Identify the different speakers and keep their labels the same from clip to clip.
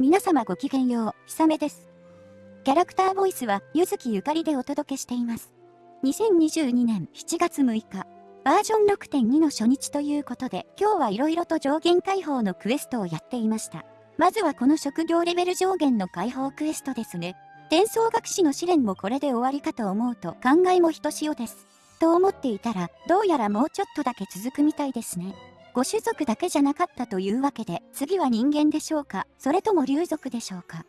Speaker 1: 皆様ごきげんよう、ひさめです。キャラクターボイスは、ゆずきゆかりでお届けしています。2022年7月6日、バージョン6.2の初日ということで、今日はいろいろと上限解放のクエストをやっていました。まずはこの職業レベル上限の解放クエストですね。伝送学士の試練もこれで終わりかと思うと考えもひとしおです。と思っていたら、どうやらもうちょっとだけ続くみたいですね。ご種族だけじゃなかったというわけで、次は人間でしょうか？それとも竜族でしょうか？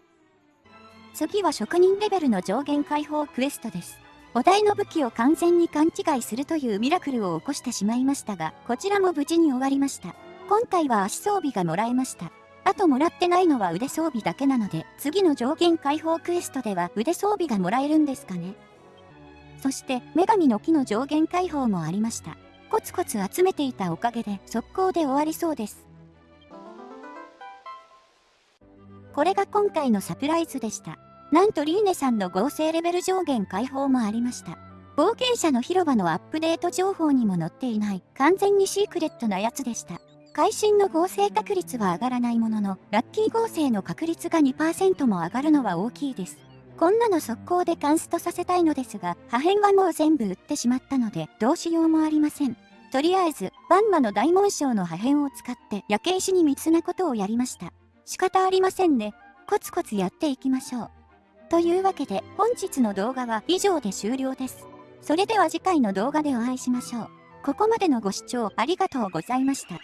Speaker 1: 次は職人レベルの上限解放クエストです。お題の武器を完全に勘違いするというミラクルを起こしてしまいましたが、こちらも無事に終わりました。今回は足装備がもらえました。あともらってないのは腕装備だけなので、次の上限解放クエストでは腕装備がもらえるんですかね？そして、女神の木の上限解放もありました。コツコツ集めていたおかげで速攻で終わりそうです。これが今回のサプライズでした。なんとリーネさんの合成レベル上限解放もありました。冒険者の広場のアップデート情報にも載っていない完全にシークレットなやつでした。会心の合成確率は上がらないものの、ラッキー合成の確率が2%も上がるのは大きいです。こんなの速攻でカンストさせたいのですが、破片はもう全部売ってしまったので、どうしようもありません。とりあえず、バンマの大紋章の破片を使って焼け石に密なことをやりました。仕方ありませんね。コツコツやっていきましょう。というわけで、本日の動画は以上で終了です。それでは次回の動画でお会いしましょう。ここまでのご視聴ありがとうございました。